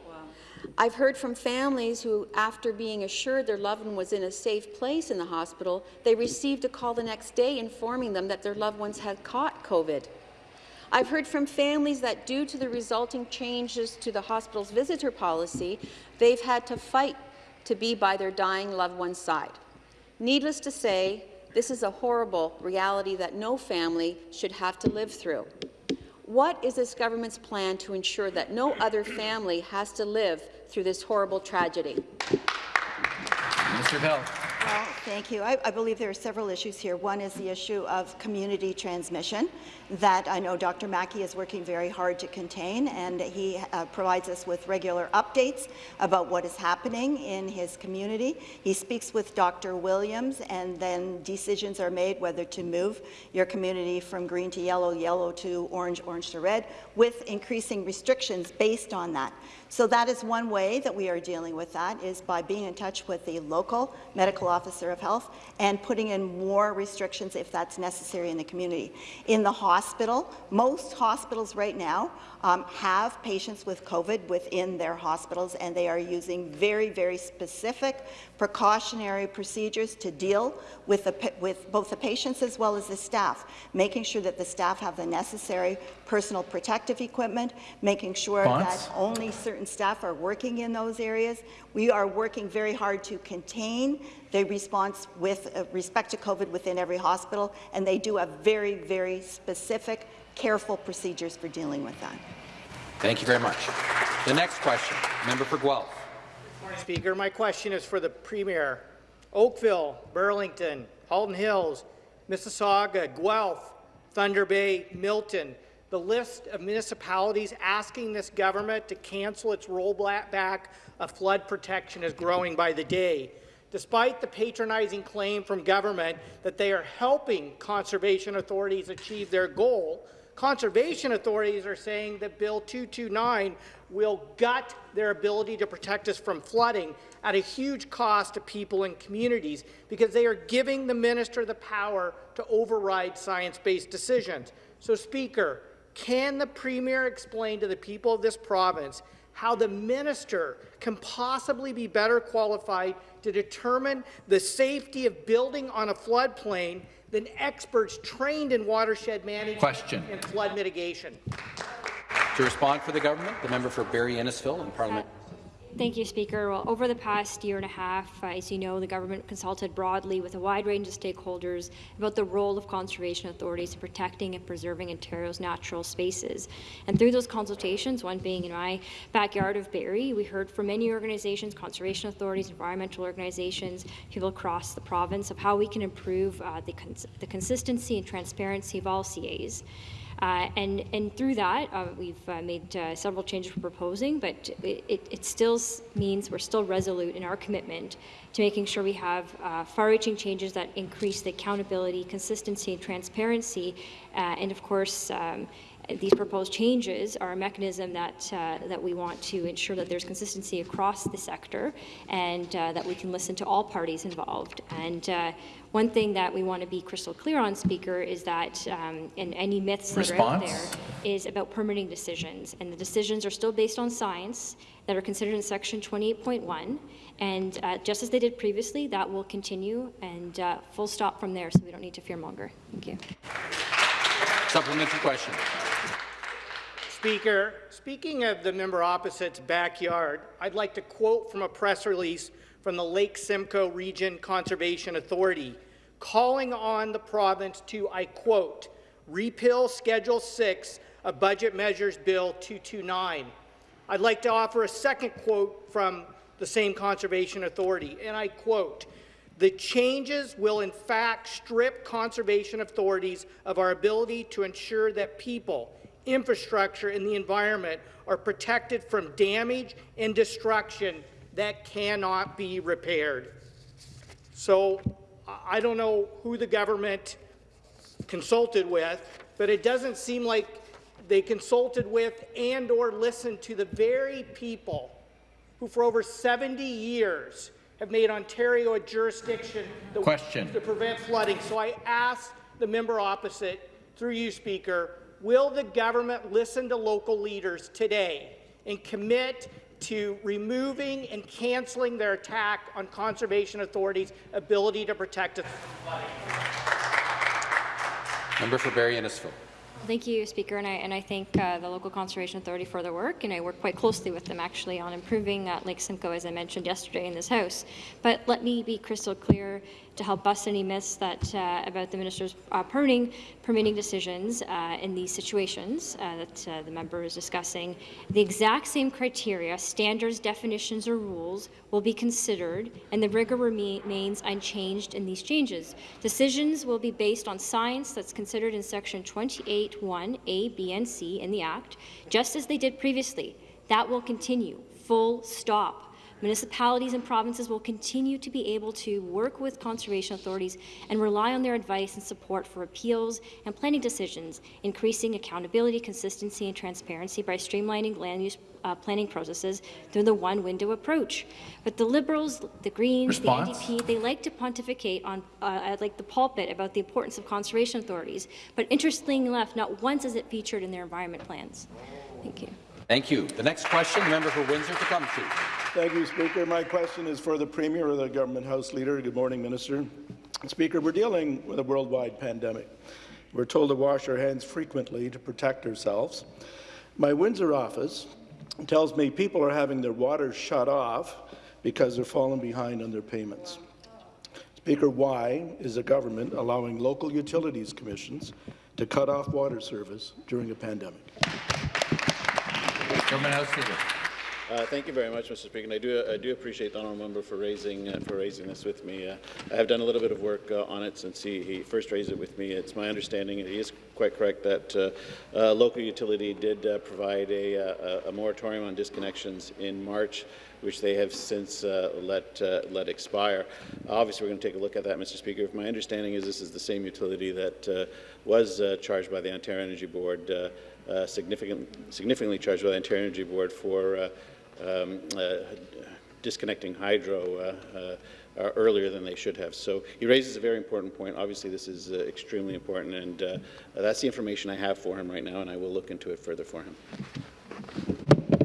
I've heard from families who, after being assured their loved one was in a safe place in the hospital, they received a call the next day informing them that their loved ones had caught COVID. I've heard from families that due to the resulting changes to the hospital's visitor policy, they've had to fight to be by their dying loved one's side. Needless to say, this is a horrible reality that no family should have to live through. What is this government's plan to ensure that no other family has to live through this horrible tragedy? Mr. Health. Well, thank you. I, I, believe there are several issues here. One is the issue of community transmission that I know Dr. Mackie is working very hard to contain, and he uh, provides us with regular updates about what is happening in his community. He speaks with Dr. Williams, and then decisions are made whether to move your community from green to yellow, yellow to orange, orange to red, with increasing restrictions based on that. So that is one way that we are dealing with that, is by being in touch with the local medical officer of health and putting in more restrictions if that's necessary in the community. In the hospital, most hospitals right now um, have patients with COVID within their hospitals, and they are using very, very specific precautionary procedures to deal with, the, with both the patients as well as the staff, making sure that the staff have the necessary personal protective equipment, making sure that only certain staff are working in those areas. We are working very hard to contain the response with uh, respect to COVID within every hospital, and they do a very, very specific, careful procedures for dealing with that. Thank you very much. The next question, member for Guelph. Speaker. My question is for the Premier. Oakville, Burlington, Halton Hills, Mississauga, Guelph, Thunder Bay, Milton, the list of municipalities asking this government to cancel its rollback of flood protection is growing by the day. Despite the patronizing claim from government that they are helping conservation authorities achieve their goal, conservation authorities are saying that Bill 229 will gut their ability to protect us from flooding at a huge cost to people and communities because they are giving the minister the power to override science-based decisions. So, Speaker, can the Premier explain to the people of this province how the minister can possibly be better qualified to determine the safety of building on a floodplain than experts trained in watershed management Question. and flood mitigation. To respond for the government, the member for Barrie Innisfil in Parliament. Thank you, Speaker. Well, over the past year and a half, as you know, the government consulted broadly with a wide range of stakeholders about the role of conservation authorities in protecting and preserving Ontario's natural spaces. And through those consultations, one being in my backyard of Barrie, we heard from many organizations, conservation authorities, environmental organizations, people across the province of how we can improve uh, the, cons the consistency and transparency of all CAs. Uh, and, and through that, uh, we've uh, made uh, several changes we're proposing, but it, it, still means we're still resolute in our commitment to making sure we have uh, far-reaching changes that increase the accountability, consistency, and transparency, uh, and of course, um, these proposed changes are a mechanism that uh, that we want to ensure that there's consistency across the sector and uh, that we can listen to all parties involved. And uh, one thing that we want to be crystal clear on, Speaker, is that, um, and any myths that are out there, is about permitting decisions. And the decisions are still based on science that are considered in Section 28.1. And uh, just as they did previously, that will continue and uh, full stop from there, so we don't need to fear monger. Thank you. Supplementary question. Speaker, speaking of the member opposite's backyard, I'd like to quote from a press release from the Lake Simcoe Region Conservation Authority, calling on the province to, I quote, repeal Schedule 6 of Budget Measures Bill 229. I'd like to offer a second quote from the same Conservation Authority, and I quote, the changes will in fact strip conservation authorities of our ability to ensure that people, infrastructure, and the environment are protected from damage and destruction that cannot be repaired. So I don't know who the government consulted with, but it doesn't seem like they consulted with and or listened to the very people who for over 70 years have made Ontario a jurisdiction that Question. to prevent flooding. So I ask the member opposite, through you, Speaker, will the government listen to local leaders today and commit to removing and cancelling their attack on Conservation authorities' ability to protect us? Member for Barrie Innisfil. Thank you, Speaker, and I, and I thank uh, the local conservation authority for their work, and I work quite closely with them actually on improving uh, Lake Simcoe, as I mentioned yesterday in this House. But let me be crystal clear to help bust any myths that uh, about the minister's uh, permitting permitting decisions uh, in these situations that the member is discussing. The exact same criteria, standards, definitions, or rules will be considered, and the rigor remains unchanged in these changes. Decisions will be based on science that's considered in Section 28.1a, b, and c in the Act, just as they did previously. That will continue. Full stop. Municipalities and provinces will continue to be able to work with conservation authorities and rely on their advice and support for appeals and planning decisions, increasing accountability, consistency, and transparency by streamlining land use uh, planning processes through the one-window approach. But the Liberals, the Greens, Response? the NDP, they like to pontificate on, uh, like the pulpit about the importance of conservation authorities, but interestingly enough, not once is it featured in their environment plans. Thank you. Thank you. The next question, the member for Windsor to Tecumseh. Thank you, Speaker. My question is for the Premier or the Government House Leader. Good morning, Minister. Speaker, we're dealing with a worldwide pandemic. We're told to wash our hands frequently to protect ourselves. My Windsor office tells me people are having their water shut off because they're falling behind on their payments. Speaker, why is the government allowing local utilities commissions to cut off water service during a pandemic? Government House. Uh, thank you very much, Mr. Speaker. And I do, I do appreciate the honourable member for raising uh, for raising this with me. Uh, I have done a little bit of work uh, on it since he, he first raised it with me. It's my understanding, and he is quite correct, that uh, uh, local utility did provide a, a, a, moratorium on disconnections in March, which they have since let let expire. Obviously, we're going to take a look at that, Mr. Speaker. If My understanding is this is the same utility that was charged by the Ontario Energy Board. Uh, significant, significantly charged by the Ontario Energy Board for uh, um, uh, disconnecting hydro earlier than they should have. So he raises a very important point. Obviously, this is extremely important, and that's the information I have for him right now, and I will look into it further for him.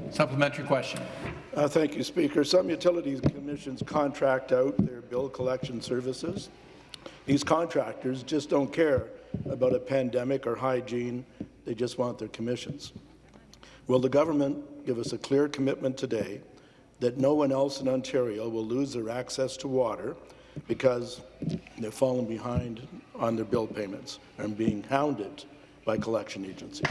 Supplementary question. Uh, thank you, Speaker. Some utilities commissions contract out their bill collection services. These contractors just don't care about a pandemic or hygiene they just want their commissions. Will the government give us a clear commitment today that no one else in Ontario will lose their access to water because they're falling behind on their bill payments and being hounded by collection agencies?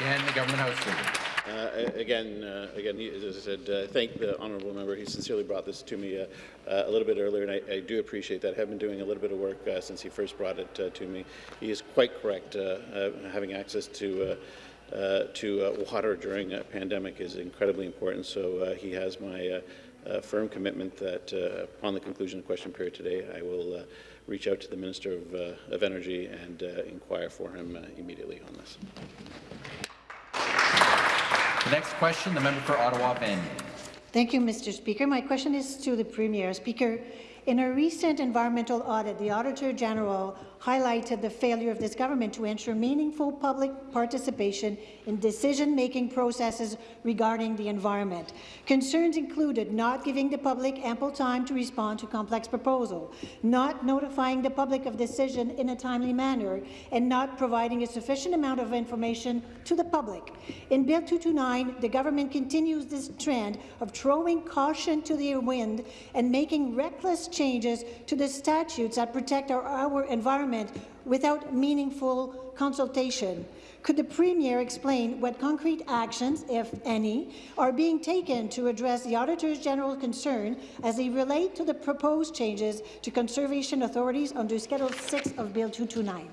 And the government house leader. Uh, again, uh, again, he, as I said, uh, thank the honourable member. He sincerely brought this to me uh, uh, a little bit earlier, and I, I, do appreciate that. I have been doing a little bit of work uh, since he first brought it uh, to me. He is quite correct. Uh, uh, having access to to water during a pandemic is incredibly important. So he has my firm commitment that upon the conclusion of question period today, I will reach out to the Minister of, of Energy and inquire for him immediately on this. The next question, the member for Ottawa Bend. Thank you, Mr. Speaker. My question is to the Premier. Speaker, in a recent environmental audit, the Auditor General highlighted the failure of this government to ensure meaningful public participation in decision-making processes regarding the environment. Concerns included not giving the public ample time to respond to complex proposals, not notifying the public of decision in a timely manner, and not providing a sufficient amount of information to the public. In Bill 229, the government continues this trend of throwing caution to the wind and making reckless changes to the statutes that protect our, our environment without meaningful consultation. Could the Premier explain what concrete actions, if any, are being taken to address the Auditor General's concern as they relate to the proposed changes to conservation authorities under Schedule 6 of Bill 229?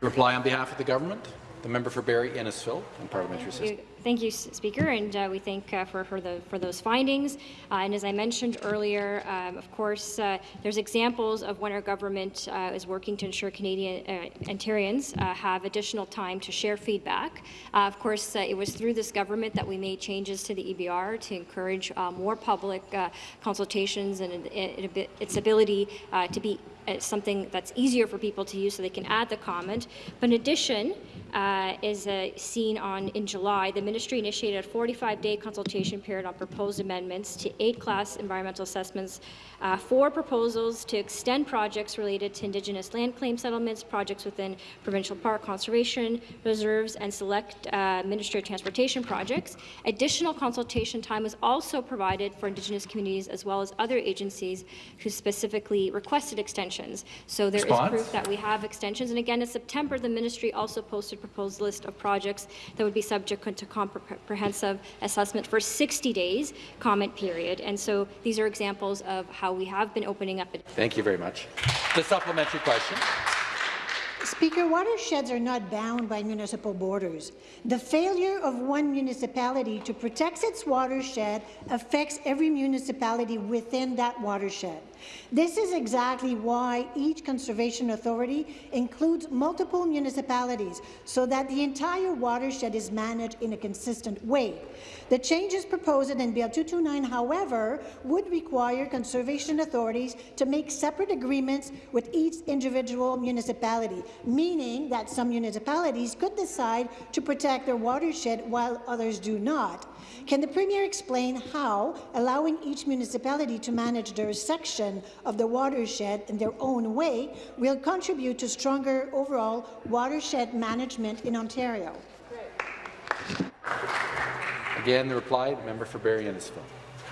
Reply on behalf of the government. The member for Barrie Innisfil and parliamentary Thank you, Thank you, Speaker, and uh, we thank uh, for, for, the, for those findings. Uh, and as I mentioned earlier, um, of course, uh, there's examples of when our government uh, is working to ensure Canadian uh, Ontarians uh, have additional time to share feedback. Uh, of course, uh, it was through this government that we made changes to the EBR to encourage uh, more public uh, consultations and it, it, its ability uh, to be something that's easier for people to use so they can add the comment. But in addition, uh, is uh, seen on in July, the ministry initiated a 45-day consultation period on proposed amendments to eight class environmental assessments, uh, four proposals to extend projects related to Indigenous land claim settlements, projects within provincial park conservation reserves, and select uh, Ministry of Transportation projects. Additional consultation time was also provided for Indigenous communities as well as other agencies who specifically requested extensions. So there is Response? proof that we have extensions. And again, in September, the ministry also posted a proposed list of projects that would be subject to comprehensive assessment for 60 days comment period. And so these are examples of how we have been opening up. Thank you very much. The supplementary question. Speaker, watersheds are not bound by municipal borders. The failure of one municipality to protect its watershed affects every municipality within that watershed. This is exactly why each conservation authority includes multiple municipalities so that the entire watershed is managed in a consistent way. The changes proposed in Bill 229, however, would require conservation authorities to make separate agreements with each individual municipality, meaning that some municipalities could decide to protect their watershed while others do not. Can the Premier explain how allowing each municipality to manage their section of the watershed in their own way will contribute to stronger overall watershed management in Ontario? Again, the reply, the member for Barrie Innisfil.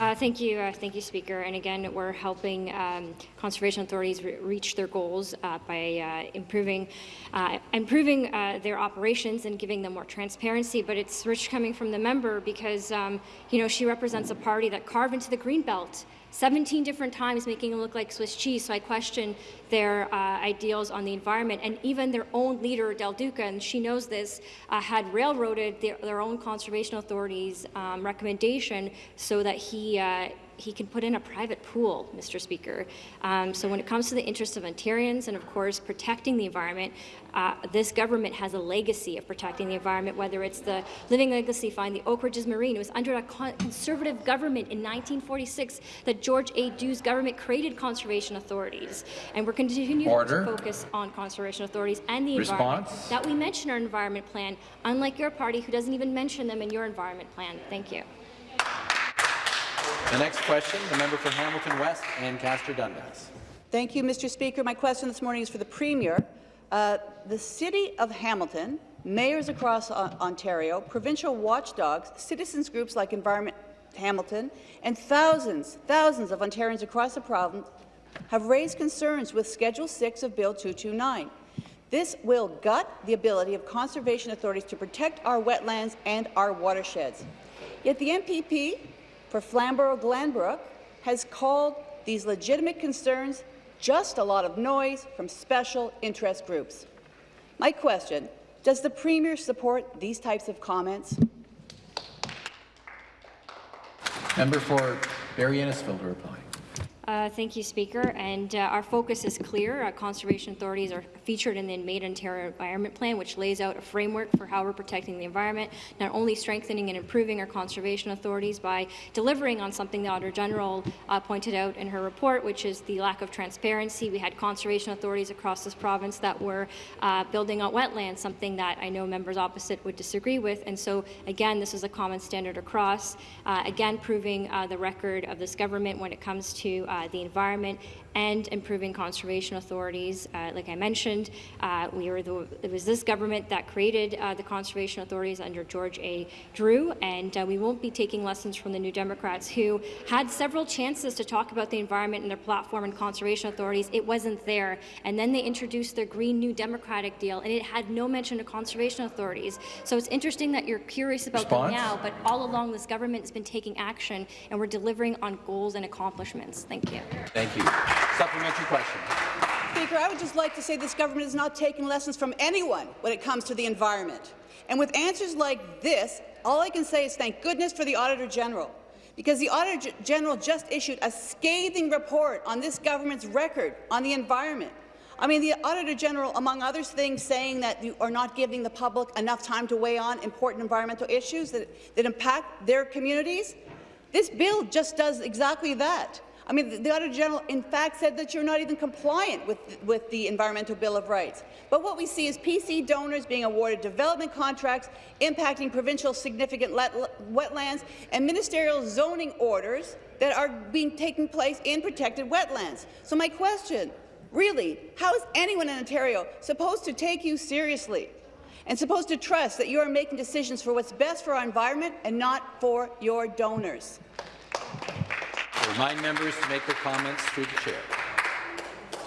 Uh, thank you, uh, thank you, Speaker. And again, we're helping um, conservation authorities re reach their goals uh, by uh, improving, uh, improving uh, their operations and giving them more transparency. But it's rich coming from the member because, um, you know, she represents a party that carved into the green belt 17 different times making them look like Swiss cheese. So I question their uh, ideals on the environment. And even their own leader, Del Duca, and she knows this, uh, had railroaded their, their own conservation authorities' um, recommendation so that he uh, he can put in a private pool, Mr. Speaker. Um, so when it comes to the interests of Ontarians and, of course, protecting the environment, uh, this government has a legacy of protecting the environment, whether it's the Living Legacy Fund, the Oak Ridges Moraine. It was under a conservative government in 1946 that George A. Drew's government created conservation authorities. And we're continuing Order. to focus on conservation authorities and the Response? environment that we mention our environment plan, unlike your party who doesn't even mention them in your environment plan. Thank you. The next question, the member for Hamilton West Ancaster Dundas. Thank you, Mr. Speaker. My question this morning is for the Premier. Uh, the City of Hamilton, mayors across Ontario, provincial watchdogs, citizens groups like Environment Hamilton, and thousands, thousands of Ontarians across the province have raised concerns with Schedule 6 of Bill 229. This will gut the ability of conservation authorities to protect our wetlands and our watersheds. Yet the MPP for Flamborough-Glanbrook has called these legitimate concerns just a lot of noise from special interest groups. My question, does the Premier support these types of comments? Member for Barrie Innisfil to reply. Uh, thank you, Speaker. And uh, our focus is clear. Our conservation authorities are featured in the Made Ontario Environment Plan, which lays out a framework for how we're protecting the environment, not only strengthening and improving our conservation authorities by delivering on something the Auditor General uh, pointed out in her report, which is the lack of transparency. We had conservation authorities across this province that were uh, building on wetlands, something that I know members opposite would disagree with. And so, again, this is a common standard across, uh, again, proving uh, the record of this government when it comes to uh, the environment and improving conservation authorities. Uh, like I mentioned, uh, we were the, it was this government that created uh, the conservation authorities under George A. Drew, and uh, we won't be taking lessons from the New Democrats who had several chances to talk about the environment in their platform and conservation authorities. It wasn't there, and then they introduced their Green New Democratic deal, and it had no mention of conservation authorities. So it's interesting that you're curious about Response? them now, but all along this government has been taking action, and we're delivering on goals and accomplishments. Thank you. Thank you. Supplementary question. Speaker, I would just like to say this government is not taking lessons from anyone when it comes to the environment. And with answers like this, all I can say is thank goodness for the Auditor General, because the Auditor General just issued a scathing report on this government's record on the environment. I mean, the Auditor General, among other things, saying that you are not giving the public enough time to weigh on important environmental issues that, that impact their communities. This bill just does exactly that. I mean, the, Auditor General, in fact, said that you're not even compliant with, with the Environmental Bill of Rights. But what we see is PC donors being awarded development contracts impacting provincial significant wetlands and ministerial zoning orders that are being taken place in protected wetlands. So my question, really, how is anyone in Ontario supposed to take you seriously and supposed to trust that you are making decisions for what's best for our environment and not for your donors? I remind members to make their comments through the chair.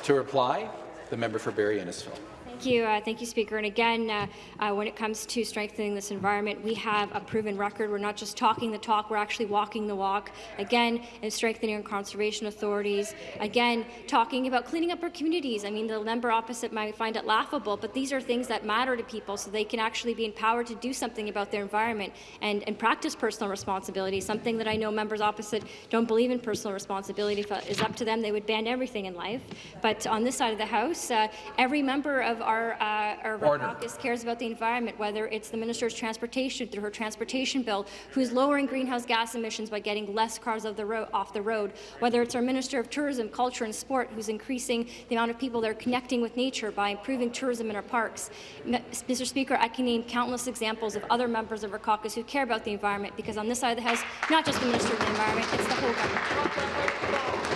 To reply, the member for Barrie Innisfil. Thank you, uh, thank you, Speaker. And again, uh, uh, when it comes to strengthening this environment, we have a proven record. We're not just talking the talk; we're actually walking the walk. Again, in strengthening our conservation authorities. Again, talking about cleaning up our communities. I mean, the member opposite might find it laughable, but these are things that matter to people, so they can actually be empowered to do something about their environment and, and practice personal responsibility. Something that I know members opposite don't believe in personal responsibility. If it is up to them, they would ban everything in life. But on this side of the House, uh, every member of our, uh, our caucus cares about the environment, whether it's the Minister of Transportation through her transportation bill, who's lowering greenhouse gas emissions by getting less cars off the, road, off the road, whether it's our Minister of Tourism, Culture and Sport, who's increasing the amount of people that are connecting with nature by improving tourism in our parks. Mr. Speaker, I can name countless examples of other members of our caucus who care about the environment, because on this side of the House, not just the Minister of the Environment, it's the whole government.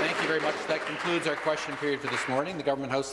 Thank you very much. That concludes our question period for this morning. The Government House